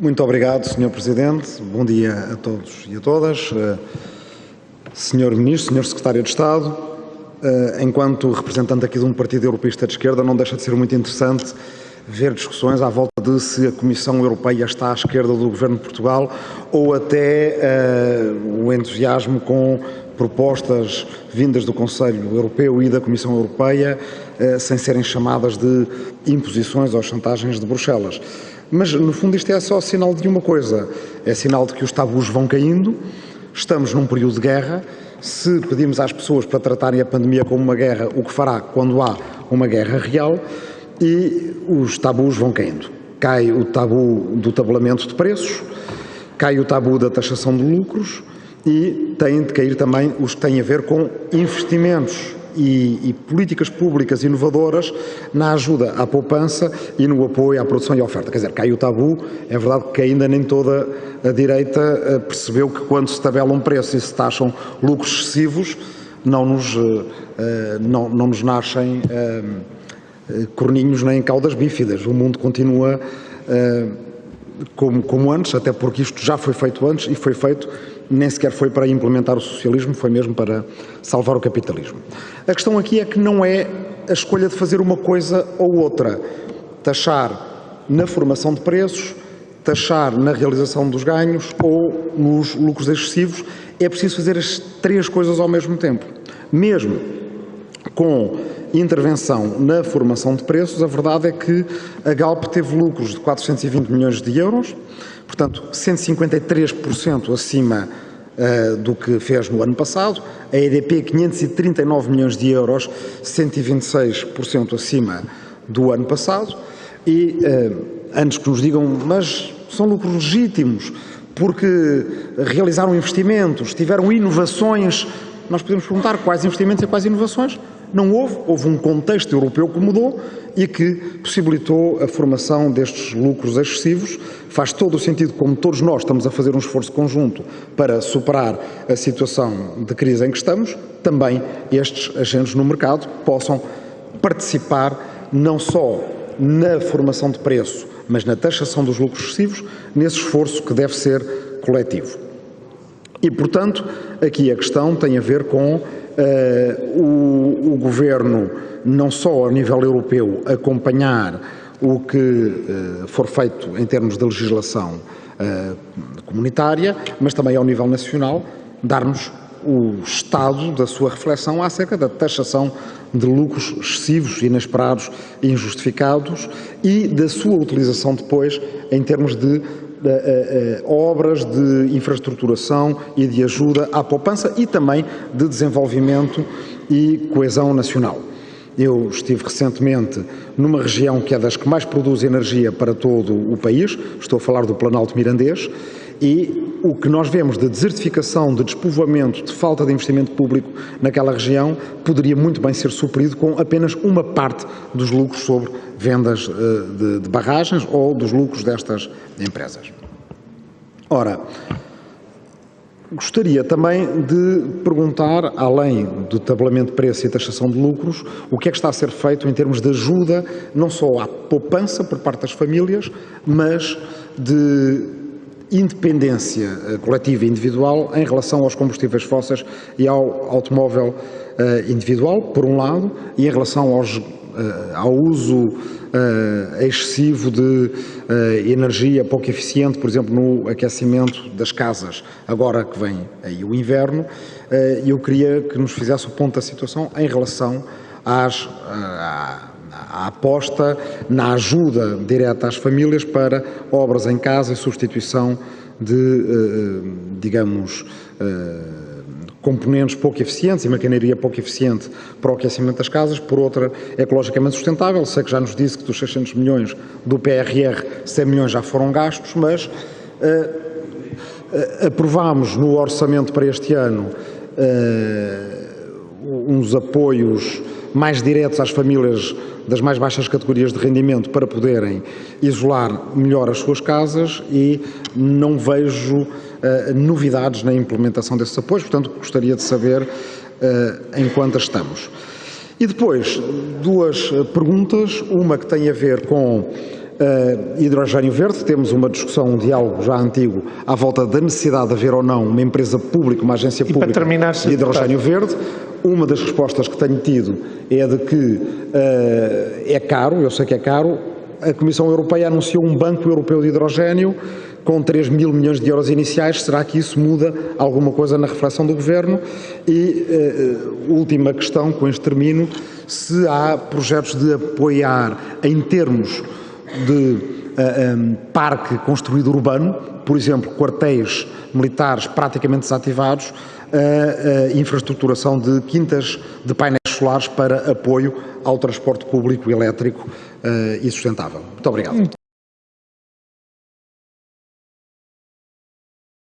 Muito obrigado, Sr. Presidente. Bom dia a todos e a todas. Uh, Sr. Ministro, Sr. Secretário de Estado, uh, enquanto representante aqui de um partido europeísta de esquerda, não deixa de ser muito interessante ver discussões à volta de se a Comissão Europeia está à esquerda do Governo de Portugal ou até uh, o entusiasmo com propostas vindas do Conselho Europeu e da Comissão Europeia uh, sem serem chamadas de imposições ou chantagens de Bruxelas. Mas, no fundo, isto é só sinal de uma coisa, é sinal de que os tabus vão caindo, estamos num período de guerra, se pedimos às pessoas para tratarem a pandemia como uma guerra, o que fará quando há uma guerra real, e os tabus vão caindo. Cai o tabu do tabulamento de preços, cai o tabu da taxação de lucros e têm de cair também os que têm a ver com investimentos e, e, políticas públicas inovadoras na ajuda à poupança e no apoio à produção e à oferta. Quer dizer, cai o tabu, é verdade que ainda nem toda a direita eh, percebeu que quando se tabela um preço e se taxam lucros excessivos, não nos, eh, não, não nos nascem eh, corninhos nem caudas bífidas. O mundo continua como, como antes, até porque isto já foi feito antes e foi feito nem sequer foi para implementar o socialismo, foi mesmo para salvar o capitalismo. A questão aqui é que não é a escolha de fazer uma coisa ou outra. Taxar na formação de preços, taxar na realização dos ganhos ou nos lucros excessivos. É preciso fazer as três coisas ao mesmo tempo. Mesmo com intervenção na formação de preços, a verdade é que a Galp teve lucros de 420 milhões de euros, portanto 153% acima uh, do que fez no ano passado, a EDP 539 milhões de euros, 126% acima do ano passado. E uh, antes que nos digam, mas são lucros legítimos, porque realizaram investimentos, tiveram inovações, nós podemos perguntar quais investimentos e quais inovações, não houve, houve um contexto europeu que mudou e que possibilitou a formação destes lucros excessivos. Faz todo o sentido, como todos nós estamos a fazer um esforço conjunto para superar a situação de crise em que estamos, também estes agentes no mercado possam participar não só na formação de preço, mas na taxação dos lucros excessivos, nesse esforço que deve ser coletivo. E, portanto, aqui a questão tem a ver com o, o, Governo, não só ao nível europeu, acompanhar o que uh, for feito em termos de legislação uh, comunitária, mas também ao nível nacional, dar-nos o estado da sua reflexão acerca da taxação de lucros excessivos, inesperados e injustificados e da sua utilização depois em termos de obras de infraestruturação e de ajuda à poupança e também de desenvolvimento e coesão nacional. Eu estive recentemente numa região que é das que mais produz energia para todo o país, estou a falar do Planalto Mirandês, e o que nós vemos de desertificação, de despovoamento, de falta de investimento público naquela região, poderia muito bem ser suprido com apenas uma parte dos lucros sobre vendas de, de barragens ou dos lucros destas empresas. Ora, Gostaria também de perguntar, além do tabelamento de preço e taxação de lucros, o que é que está a ser feito em termos de ajuda, não só à poupança por parte das famílias, mas de independência eh, coletiva e individual em relação aos combustíveis fósseis e ao automóvel eh, individual, por um lado, e em relação aos, eh, ao uso excessivo de energia pouco eficiente, por exemplo, no aquecimento das casas, agora que vem aí o inverno, eu queria que nos fizesse o ponto da situação em relação às, a aposta na ajuda direta às famílias para obras em casa e substituição de, eh, eh, digamos, eh, componentes pouco eficientes e maquinaria pouco eficiente para o aquecimento das casas, por outra, ecologicamente sustentável. Sei que já nos disse que dos 600 milhões do PRR, 100 milhões já foram gastos, mas uh, uh, aprovámos no orçamento para este ano uh, uns apoios mais diretos às famílias das mais baixas categorias de rendimento para poderem isolar melhor as suas casas e não vejo uh, novidades na implementação desses apoios, portanto gostaria de saber uh, em quantas estamos. E depois, duas perguntas, uma que tem a ver com hidrogênio verde, temos uma discussão, um diálogo já antigo à volta da necessidade de haver ou não uma empresa pública, uma agência para pública terminar, de hidrogênio verde. Uma das respostas que tenho tido é de que uh, é caro, eu sei que é caro, a Comissão Europeia anunciou um banco europeu de hidrogênio com 3 mil milhões de euros iniciais. Será que isso muda alguma coisa na reflexão do Governo? E uh, última questão, com este termino, se há projetos de apoiar em termos de um, parque construído urbano, por exemplo, quartéis militares praticamente desativados, a, a infraestruturação de quintas de painéis solares para apoio ao transporte público elétrico uh, e sustentável. Muito obrigado.